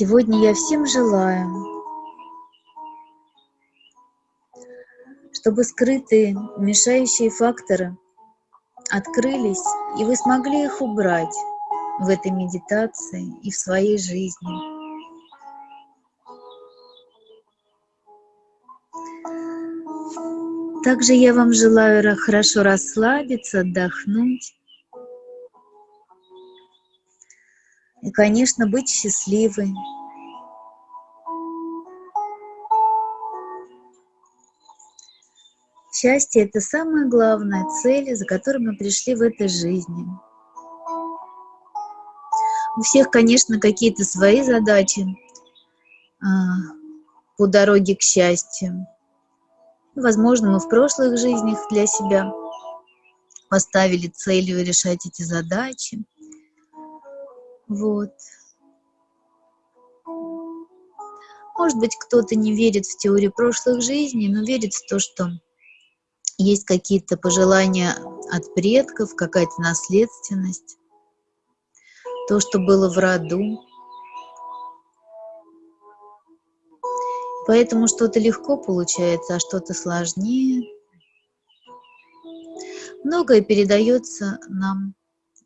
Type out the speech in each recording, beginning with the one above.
Сегодня я всем желаю, чтобы скрытые мешающие факторы открылись, и вы смогли их убрать в этой медитации и в своей жизни. Также я вам желаю хорошо расслабиться, отдохнуть. И, конечно, быть счастливой. Счастье – это самая главная цель, за которой мы пришли в этой жизни. У всех, конечно, какие-то свои задачи а, по дороге к счастью. Возможно, мы в прошлых жизнях для себя поставили целью решать эти задачи. Вот. Может быть, кто-то не верит в теорию прошлых жизней, но верит в то, что есть какие-то пожелания от предков, какая-то наследственность, то, что было в роду. Поэтому что-то легко получается, а что-то сложнее. Многое передается нам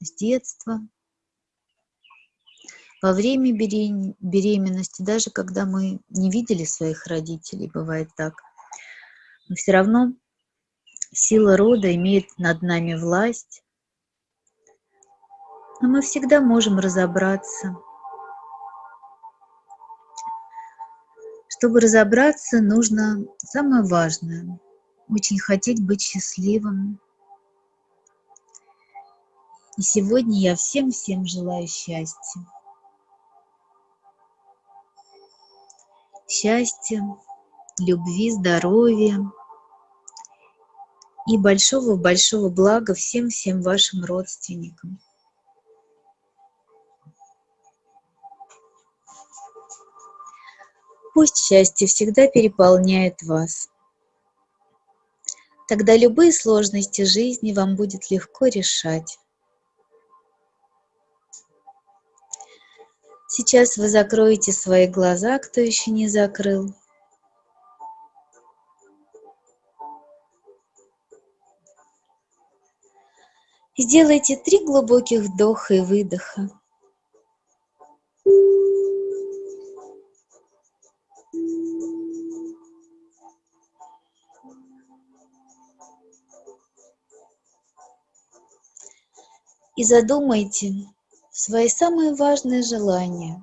с детства, во время беременности, даже когда мы не видели своих родителей, бывает так. Но все равно сила рода имеет над нами власть. Но мы всегда можем разобраться – Чтобы разобраться, нужно самое важное – очень хотеть быть счастливым. И сегодня я всем-всем желаю счастья. Счастья, любви, здоровья и большого-большого блага всем-всем вашим родственникам. Пусть счастье всегда переполняет вас. Тогда любые сложности жизни вам будет легко решать. Сейчас вы закроете свои глаза, кто еще не закрыл. Сделайте три глубоких вдоха и выдоха. и задумайте свои самые важные желания.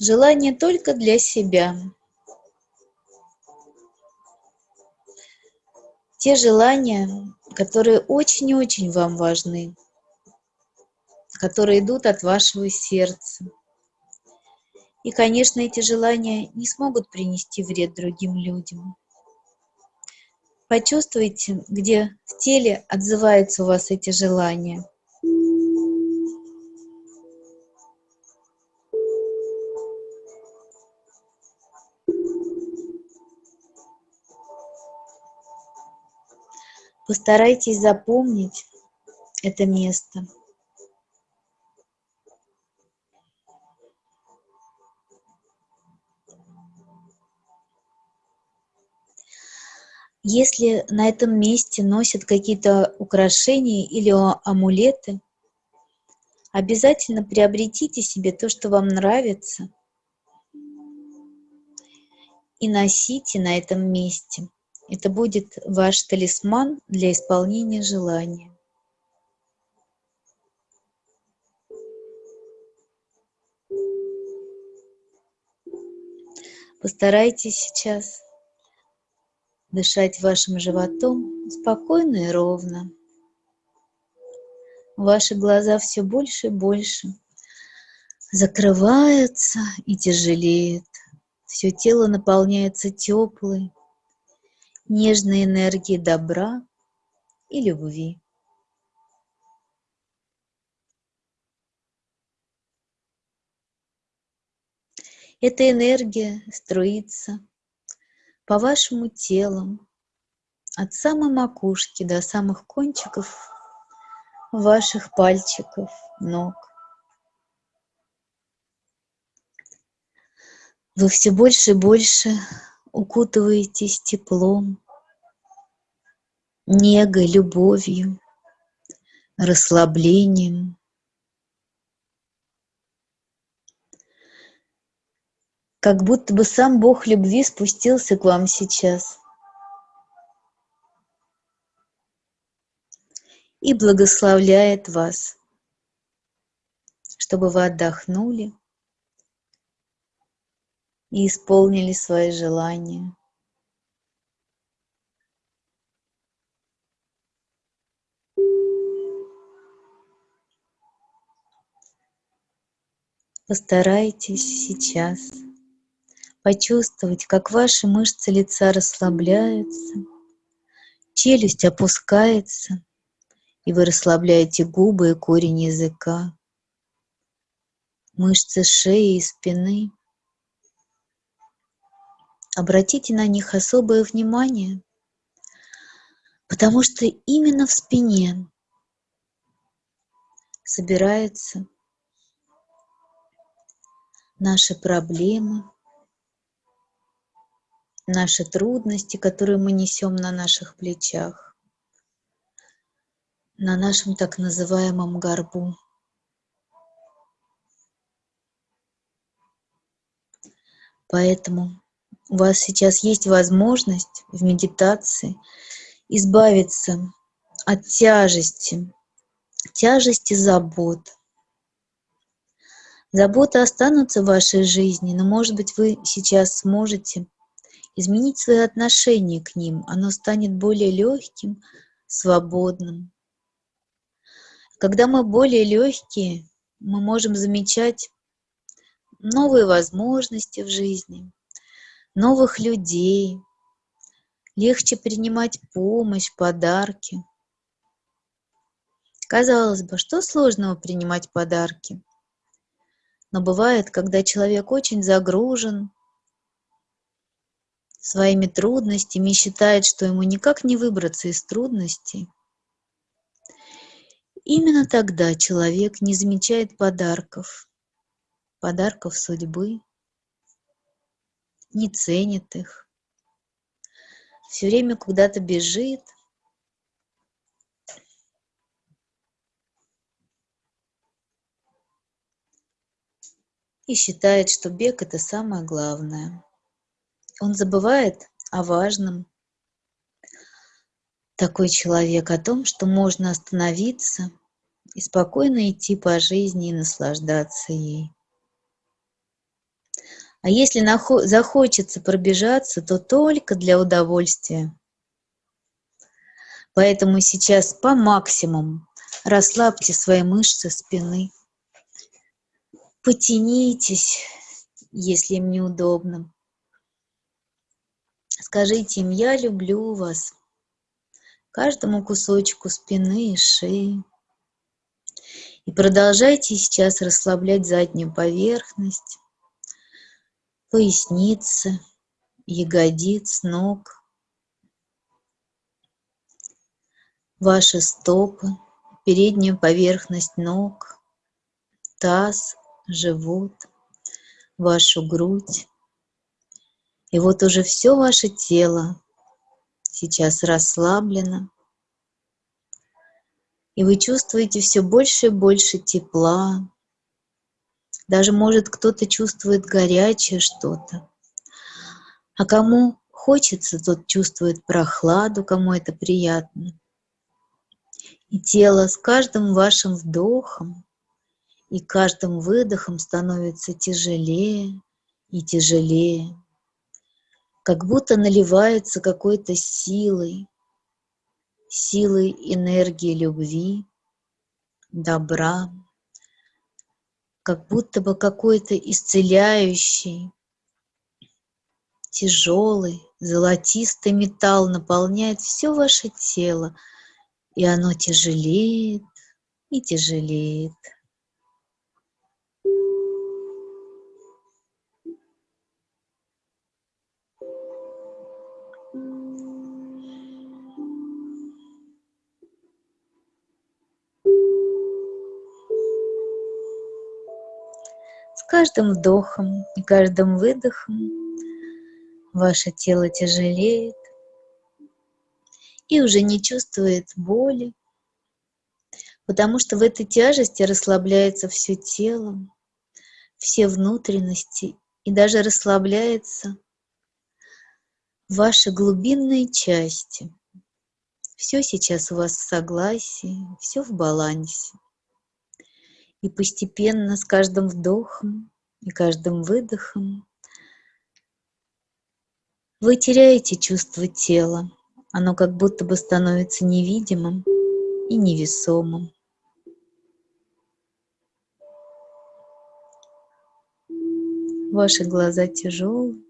Желание только для себя. Те желания, которые очень-очень вам важны, которые идут от вашего сердца. И, конечно, эти желания не смогут принести вред другим людям. Почувствуйте, где в теле отзываются у вас эти желания. Постарайтесь запомнить это место. Если на этом месте носят какие-то украшения или амулеты, обязательно приобретите себе то, что вам нравится, и носите на этом месте. Это будет ваш талисман для исполнения желания. Постарайтесь сейчас дышать вашим животом спокойно и ровно. Ваши глаза все больше и больше закрываются и тяжелеют. Все тело наполняется теплой, нежной энергией добра и любви. Эта энергия струится по вашему телу, от самой макушки до самых кончиков ваших пальчиков, ног. Вы все больше и больше укутываетесь теплом, негой, любовью, расслаблением. Как будто бы сам Бог любви спустился к вам сейчас и благословляет вас, чтобы вы отдохнули и исполнили свои желания. Постарайтесь сейчас почувствовать, как ваши мышцы лица расслабляются, челюсть опускается, и вы расслабляете губы и корень языка, мышцы шеи и спины. Обратите на них особое внимание, потому что именно в спине собирается наши проблемы, наши трудности, которые мы несем на наших плечах, на нашем так называемом горбу. Поэтому у вас сейчас есть возможность в медитации избавиться от тяжести, тяжести забот, Заботы останутся в вашей жизни, но, может быть, вы сейчас сможете изменить свое отношение к ним. Оно станет более легким, свободным. Когда мы более легкие, мы можем замечать новые возможности в жизни, новых людей, легче принимать помощь, подарки. Казалось бы, что сложного принимать подарки? Но бывает, когда человек очень загружен своими трудностями считает, что ему никак не выбраться из трудностей, именно тогда человек не замечает подарков, подарков судьбы, не ценит их, все время куда-то бежит – и считает, что бег – это самое главное. Он забывает о важном. Такой человек о том, что можно остановиться и спокойно идти по жизни и наслаждаться ей. А если захочется пробежаться, то только для удовольствия. Поэтому сейчас по максимуму расслабьте свои мышцы спины потянитесь, если им неудобно. Скажите им, я люблю вас, каждому кусочку спины и шеи. И продолжайте сейчас расслаблять заднюю поверхность, поясницы, ягодиц, ног, ваши стопы, переднюю поверхность ног, таз, живот, вашу грудь. И вот уже все ваше тело сейчас расслаблено. И вы чувствуете все больше и больше тепла. Даже, может, кто-то чувствует горячее что-то. А кому хочется, тот чувствует прохладу, кому это приятно. И тело с каждым вашим вдохом и каждым выдохом становится тяжелее и тяжелее, как будто наливается какой-то силой, силой энергии любви, добра, как будто бы какой-то исцеляющий, тяжелый, золотистый металл наполняет все ваше тело, и оно тяжелеет и тяжелеет. Каждым вдохом и каждым выдохом ваше тело тяжелеет и уже не чувствует боли, потому что в этой тяжести расслабляется все тело, все внутренности и даже расслабляется ваши глубинные части. Все сейчас у вас в согласии, все в балансе. И постепенно с каждым вдохом и каждым выдохом вы теряете чувство тела. Оно как будто бы становится невидимым и невесомым. Ваши глаза тяжелые,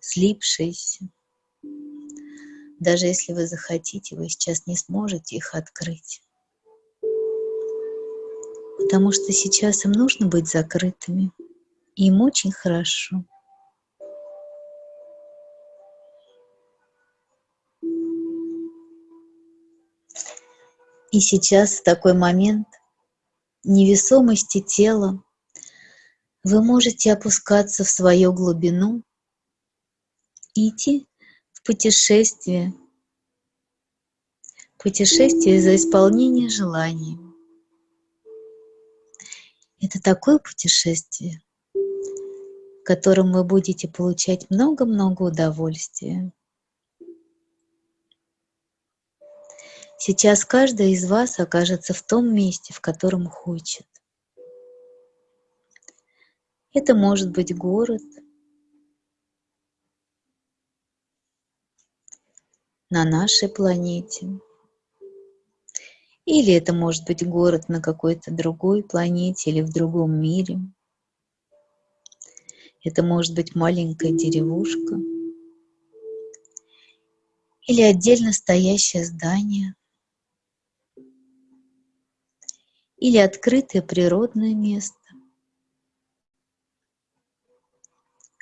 слипшиеся. Даже если вы захотите, вы сейчас не сможете их открыть. Потому что сейчас им нужно быть закрытыми. Им очень хорошо. И сейчас в такой момент невесомости тела вы можете опускаться в свою глубину идти в путешествие, путешествие за исполнение желаний. Это такое путешествие, в котором вы будете получать много-много удовольствия. Сейчас каждый из вас окажется в том месте, в котором хочет. Это может быть город, на нашей планете. Или это может быть город на какой-то другой планете или в другом мире. Это может быть маленькая деревушка. Или отдельно стоящее здание. Или открытое природное место.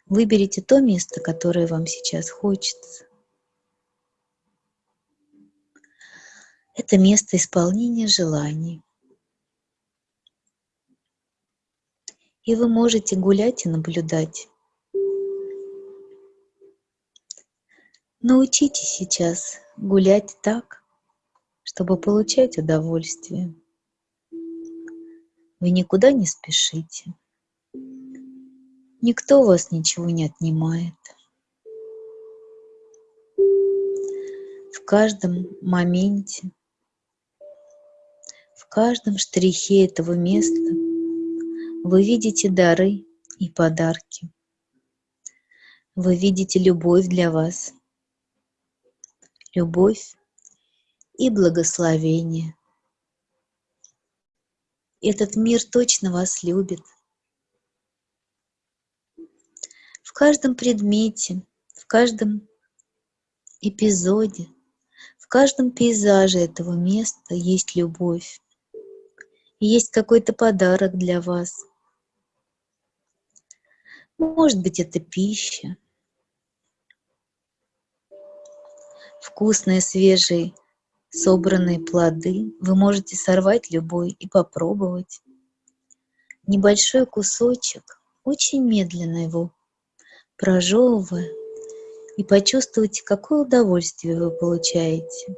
Выберите то место, которое вам сейчас хочется. Это место исполнения желаний. И вы можете гулять и наблюдать. Научитесь сейчас гулять так, чтобы получать удовольствие. Вы никуда не спешите. Никто у вас ничего не отнимает. В каждом моменте, каждом штрихе этого места вы видите дары и подарки. Вы видите любовь для вас, любовь и благословение. Этот мир точно вас любит – в каждом предмете, в каждом эпизоде, в каждом пейзаже этого места есть любовь. Есть какой-то подарок для вас. Может быть, это пища, вкусные, свежие, собранные плоды. Вы можете сорвать любой и попробовать. Небольшой кусочек, очень медленно его прожевывая, и почувствуйте, какое удовольствие вы получаете.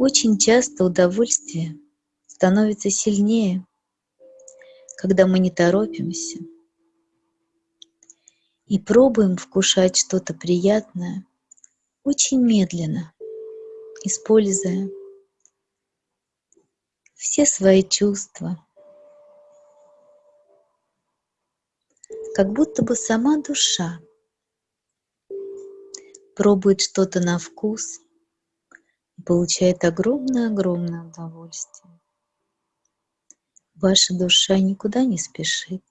Очень часто удовольствие становится сильнее, когда мы не торопимся и пробуем вкушать что-то приятное очень медленно, используя все свои чувства, как будто бы сама душа пробует что-то на вкус получает огромное-огромное удовольствие. Ваша душа никуда не спешит.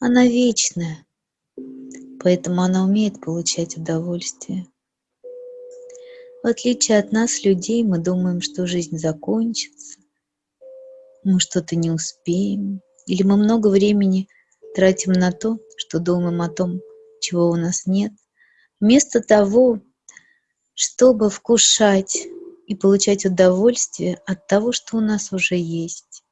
Она вечная, поэтому она умеет получать удовольствие. В отличие от нас, людей, мы думаем, что жизнь закончится, мы что-то не успеем, или мы много времени тратим на то, что думаем о том, чего у нас нет, вместо того, чтобы вкушать и получать удовольствие от того, что у нас уже есть.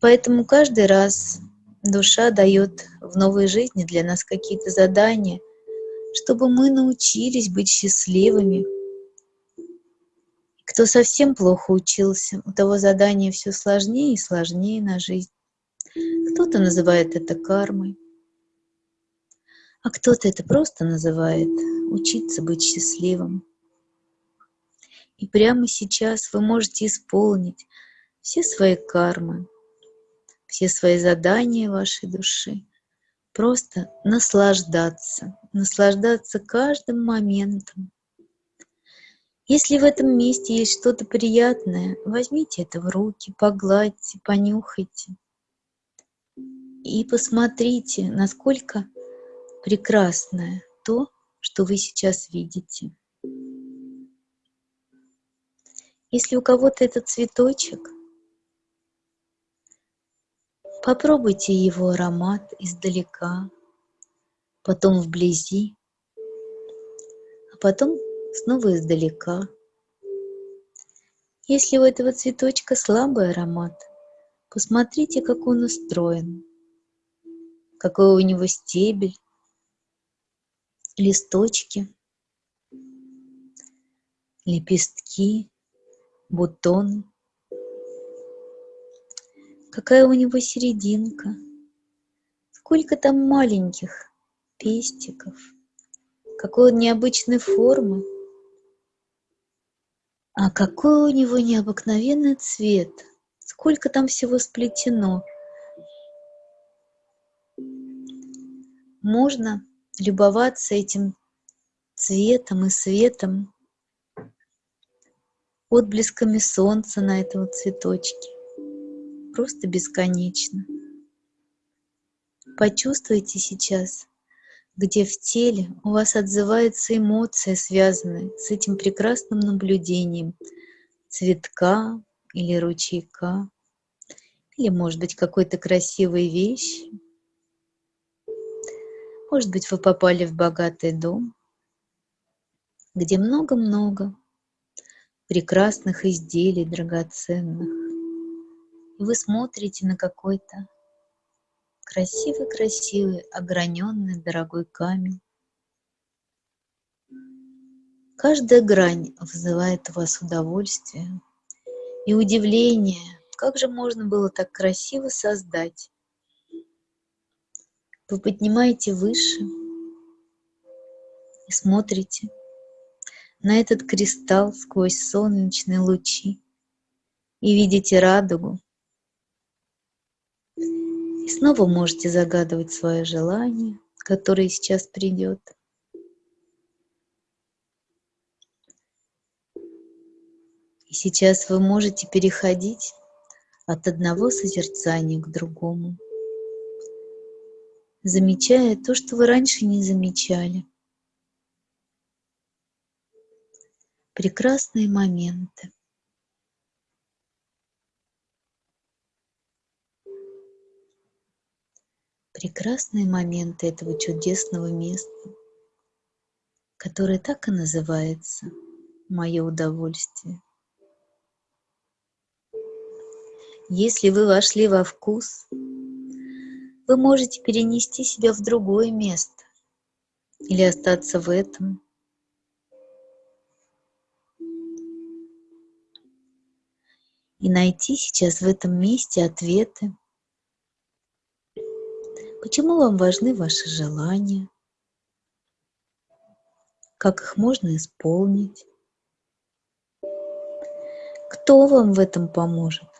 Поэтому каждый раз душа дает в новой жизни для нас какие-то задания, чтобы мы научились быть счастливыми. Кто совсем плохо учился, у того задание все сложнее и сложнее на жизнь. Кто-то называет это кармой, а кто-то это просто называет учиться быть счастливым. И прямо сейчас вы можете исполнить все свои кармы, все свои задания вашей души, просто наслаждаться, наслаждаться каждым моментом. Если в этом месте есть что-то приятное, возьмите это в руки, погладьте, понюхайте и посмотрите, насколько прекрасное то, что вы сейчас видите. Если у кого-то это цветочек, попробуйте его аромат издалека, потом вблизи, а потом снова издалека. Если у этого цветочка слабый аромат, посмотрите, как он устроен, какой у него стебель, листочки, лепестки, бутон. Какая у него серединка, сколько там маленьких пестиков, какой он необычной формы, а какой у него необыкновенный цвет, сколько там всего сплетено. Можно любоваться этим цветом и светом, отблесками солнца на этом цветочке. Просто бесконечно. Почувствуйте сейчас, где в теле у вас отзывается эмоция, связанная с этим прекрасным наблюдением цветка или ручейка, или, может быть, какой-то красивой вещи, может быть, вы попали в богатый дом, где много-много прекрасных изделий драгоценных. И вы смотрите на какой-то красивый-красивый, ограненный, дорогой камень. Каждая грань вызывает у вас удовольствие и удивление, как же можно было так красиво создать вы поднимаете выше и смотрите на этот кристалл сквозь солнечные лучи и видите радугу. И снова можете загадывать свое желание, которое сейчас придет. И сейчас вы можете переходить от одного созерцания к другому замечая то, что вы раньше не замечали. Прекрасные моменты. Прекрасные моменты этого чудесного места, которое так и называется «Мое удовольствие». Если вы вошли во вкус, вы можете перенести себя в другое место или остаться в этом. И найти сейчас в этом месте ответы. Почему вам важны ваши желания? Как их можно исполнить? Кто вам в этом поможет?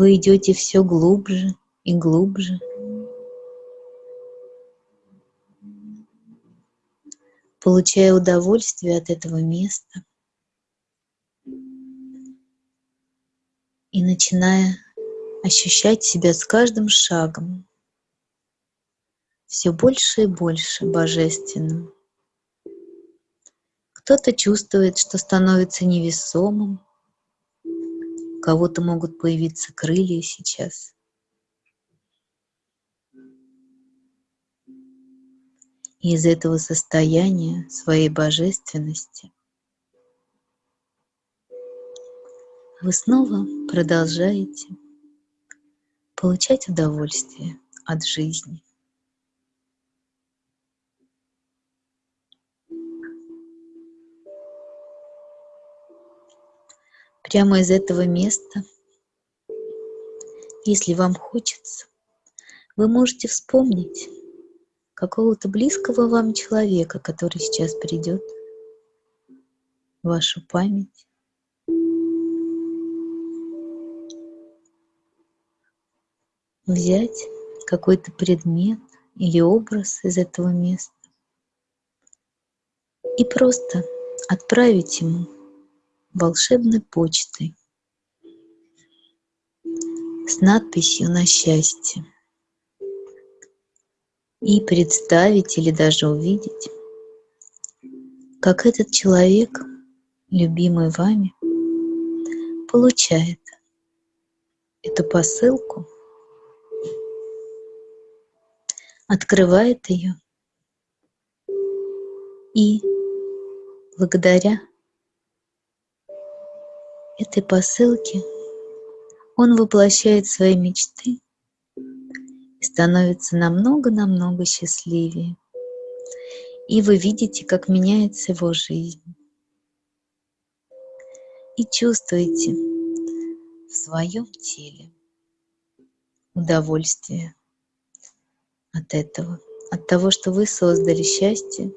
Вы идете все глубже и глубже. Получая удовольствие от этого места и начиная ощущать себя с каждым шагом все больше и больше божественным. Кто-то чувствует, что становится невесомым, Кого-то могут появиться крылья сейчас. И из этого состояния своей божественности вы снова продолжаете получать удовольствие от жизни. Прямо из этого места, если вам хочется, вы можете вспомнить какого-то близкого вам человека, который сейчас придет в вашу память. Взять какой-то предмет или образ из этого места и просто отправить ему волшебной почтой с надписью на счастье и представить или даже увидеть, как этот человек, любимый вами, получает эту посылку, открывает ее и благодаря этой посылке он воплощает свои мечты и становится намного-намного счастливее. И вы видите, как меняется его жизнь. И чувствуете в своем теле удовольствие от этого, от того, что вы создали счастье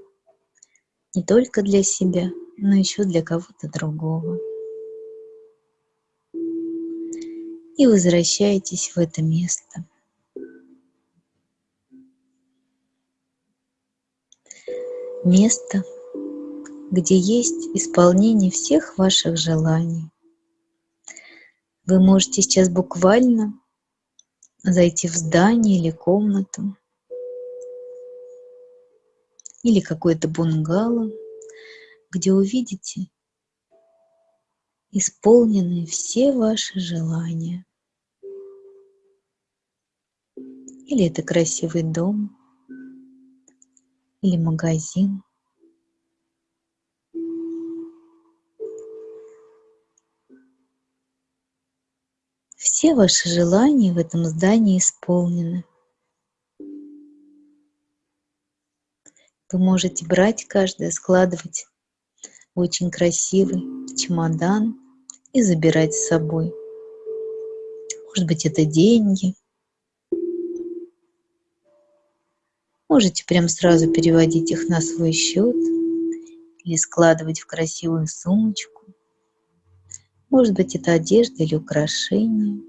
не только для себя, но еще для кого-то другого. И возвращаетесь в это место. Место, где есть исполнение всех ваших желаний. Вы можете сейчас буквально зайти в здание или комнату, или какое-то бунгало, где увидите исполнены все ваши желания. Или это красивый дом, или магазин. Все ваши желания в этом здании исполнены. Вы можете брать каждое, складывать в очень красивый чемодан и забирать с собой. Может быть, это деньги. Можете прям сразу переводить их на свой счет или складывать в красивую сумочку. Может быть, это одежда или украшения.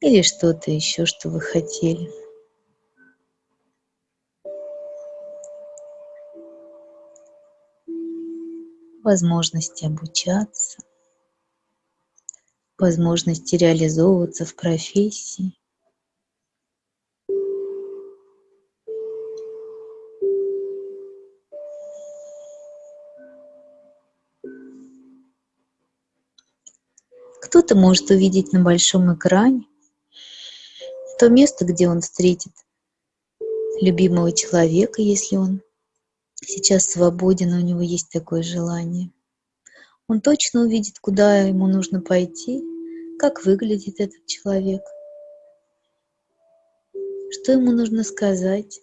Или что-то еще, что вы хотели. Возможности обучаться, возможности реализовываться в профессии. Кто-то может увидеть на большом экране то место, где он встретит любимого человека, если он сейчас свободен, у него есть такое желание. Он точно увидит, куда ему нужно пойти, как выглядит этот человек, что ему нужно сказать,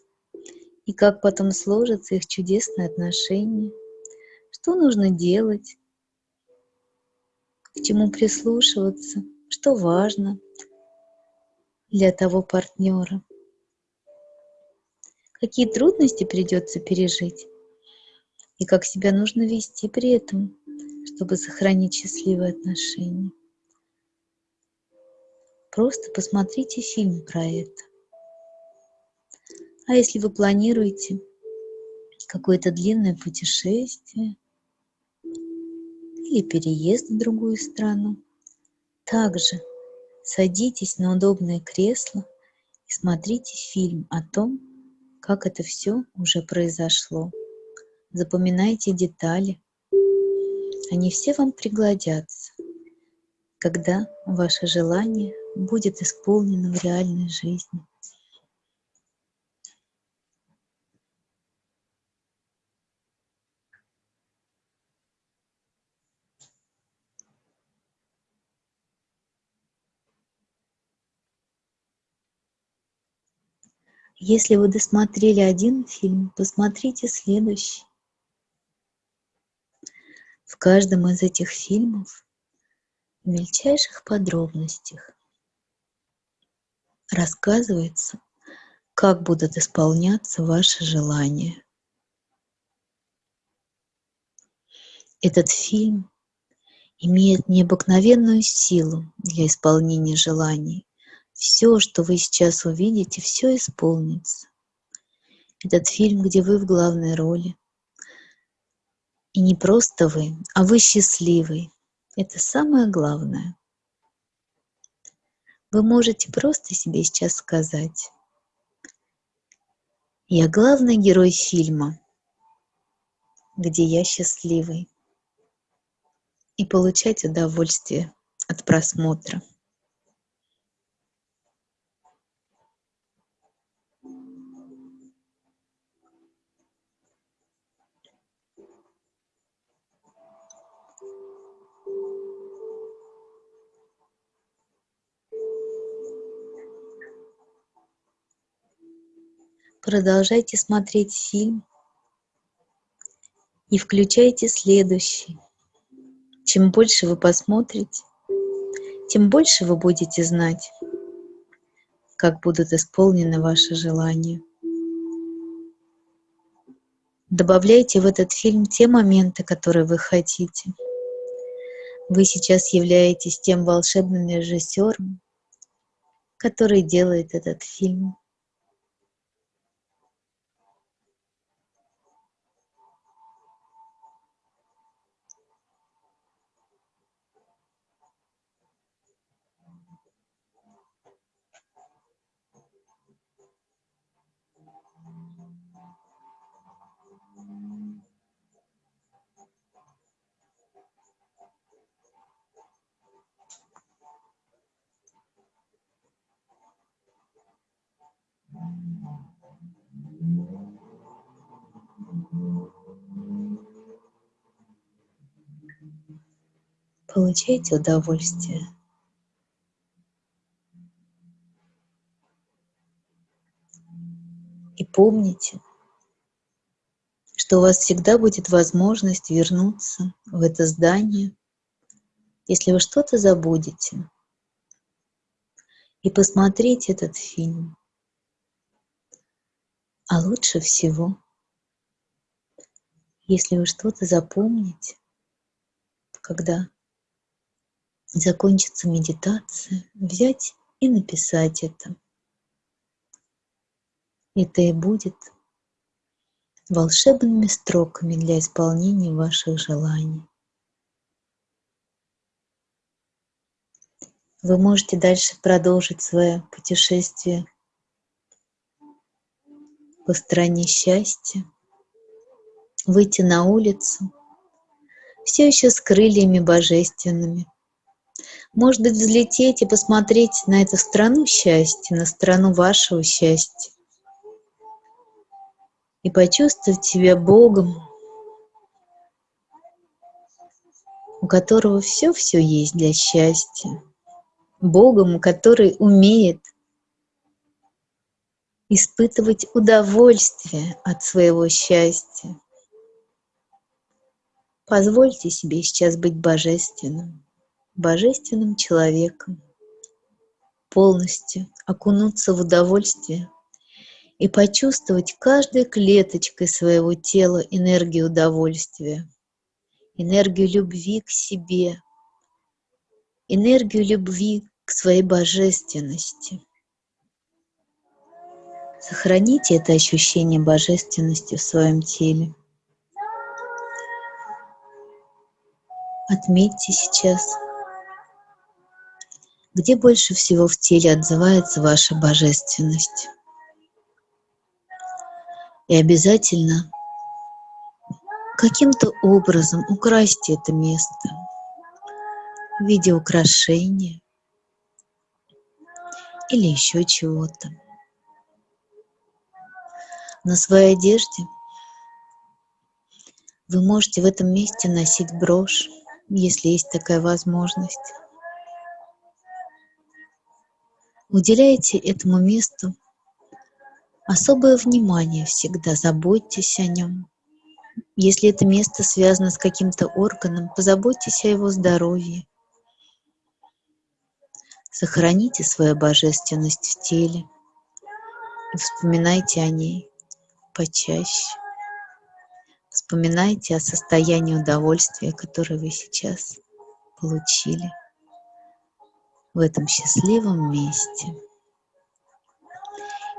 и как потом сложатся их чудесные отношения, что нужно делать, к чему прислушиваться, что важно для того партнера какие трудности придется пережить и как себя нужно вести при этом, чтобы сохранить счастливые отношения. Просто посмотрите фильм про это. А если вы планируете какое-то длинное путешествие или переезд в другую страну, также садитесь на удобное кресло и смотрите фильм о том, как это все уже произошло. Запоминайте детали, Они все вам пригодятся, когда ваше желание будет исполнено в реальной жизни. Если вы досмотрели один фильм, посмотрите следующий. В каждом из этих фильмов в мельчайших подробностях рассказывается, как будут исполняться ваши желания. Этот фильм имеет необыкновенную силу для исполнения желаний все, что вы сейчас увидите, все исполнится. Этот фильм, где вы в главной роли. И не просто вы, а вы счастливый. Это самое главное. Вы можете просто себе сейчас сказать, я главный герой фильма, где я счастливый, и получать удовольствие от просмотра. Продолжайте смотреть фильм и включайте следующий. Чем больше вы посмотрите, тем больше вы будете знать, как будут исполнены ваши желания. Добавляйте в этот фильм те моменты, которые вы хотите. Вы сейчас являетесь тем волшебным режиссером, который делает этот фильм. Получайте удовольствие. И помните, что у вас всегда будет возможность вернуться в это здание, если вы что-то забудете, и посмотреть этот фильм. А лучше всего, если вы что-то запомните, когда закончится медитация, взять и написать это. Это и будет волшебными строками для исполнения ваших желаний. Вы можете дальше продолжить свое путешествие по стране счастья, выйти на улицу, все еще с крыльями божественными. Может быть, взлететь и посмотреть на эту страну счастья, на страну вашего счастья. И почувствовать себя Богом, у которого все-все есть для счастья. Богом, который умеет испытывать удовольствие от своего счастья. Позвольте себе сейчас быть божественным, божественным человеком, полностью окунуться в удовольствие и почувствовать каждой клеточкой своего тела энергию удовольствия, энергию любви к себе, энергию любви к своей божественности – Сохраните это ощущение божественности в своем теле. Отметьте сейчас, где больше всего в теле отзывается ваша божественность. И обязательно каким-то образом украсьте это место в виде украшения или еще чего-то. На своей одежде вы можете в этом месте носить брошь, если есть такая возможность. Уделяйте этому месту особое внимание всегда, заботьтесь о нем. Если это место связано с каким-то органом, позаботьтесь о его здоровье. Сохраните свою божественность в теле и вспоминайте о ней почаще. Вспоминайте о состоянии удовольствия, которое вы сейчас получили в этом счастливом месте.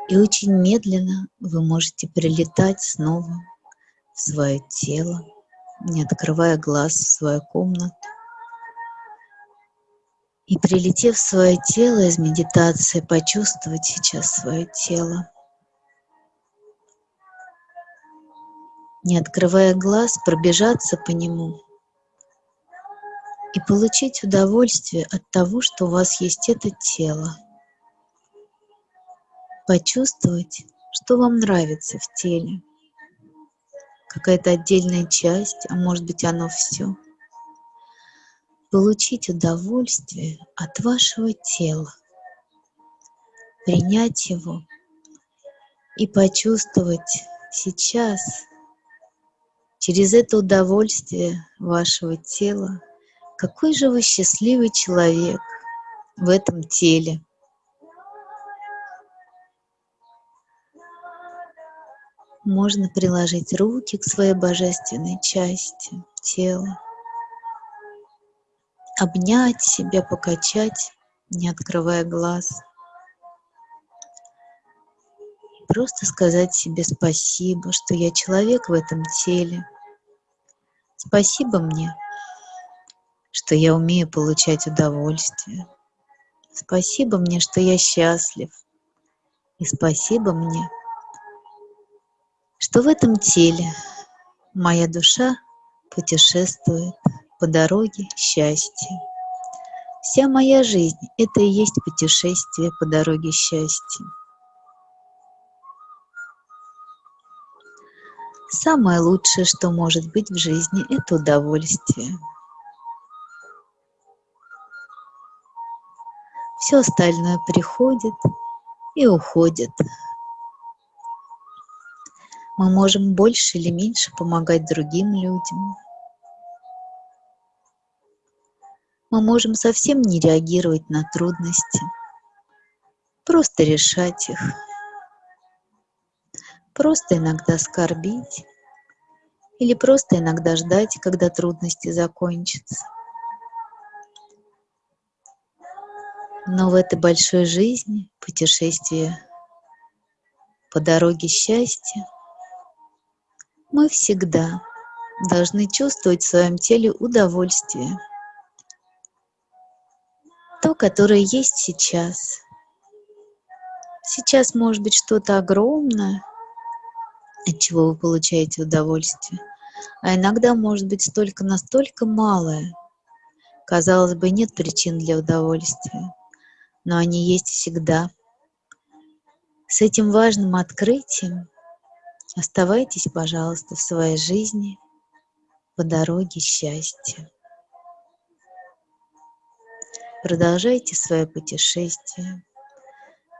И очень медленно вы можете прилетать снова в свое тело, не открывая глаз в свою комнату. И прилетев в свое тело из медитации, почувствовать сейчас свое тело. Не открывая глаз, пробежаться по нему и получить удовольствие от того, что у вас есть это тело. Почувствовать, что вам нравится в теле. Какая-то отдельная часть, а может быть оно все. Получить удовольствие от вашего тела. Принять его и почувствовать сейчас через это удовольствие вашего тела какой же вы счастливый человек в этом теле. Можно приложить руки к своей божественной части тела, обнять себя, покачать, не открывая глаз. Просто сказать себе спасибо, что я человек в этом теле. Спасибо мне что я умею получать удовольствие. Спасибо мне, что я счастлив. И спасибо мне, что в этом теле моя душа путешествует по дороге счастья. Вся моя жизнь — это и есть путешествие по дороге счастья. Самое лучшее, что может быть в жизни, это удовольствие — все остальное приходит и уходит. Мы можем больше или меньше помогать другим людям. Мы можем совсем не реагировать на трудности, просто решать их, просто иногда скорбить или просто иногда ждать, когда трудности закончатся. Но в этой большой жизни, путешествие по дороге счастья, мы всегда должны чувствовать в своем теле удовольствие. То, которое есть сейчас. Сейчас может быть что-то огромное, от чего вы получаете удовольствие. А иногда может быть столько настолько малое. Казалось бы, нет причин для удовольствия но они есть всегда. С этим важным открытием оставайтесь, пожалуйста, в своей жизни по дороге счастья. Продолжайте свое путешествие,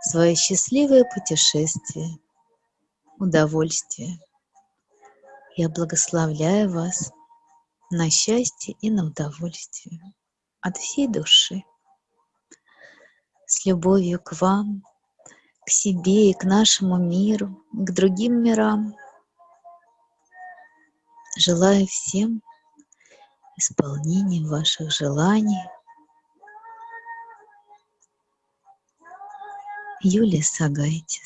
свое счастливое путешествие, удовольствие. Я благословляю вас на счастье и на удовольствие от всей души с любовью к вам, к себе и к нашему миру, к другим мирам. Желаю всем исполнения ваших желаний. Юлия Сагайтис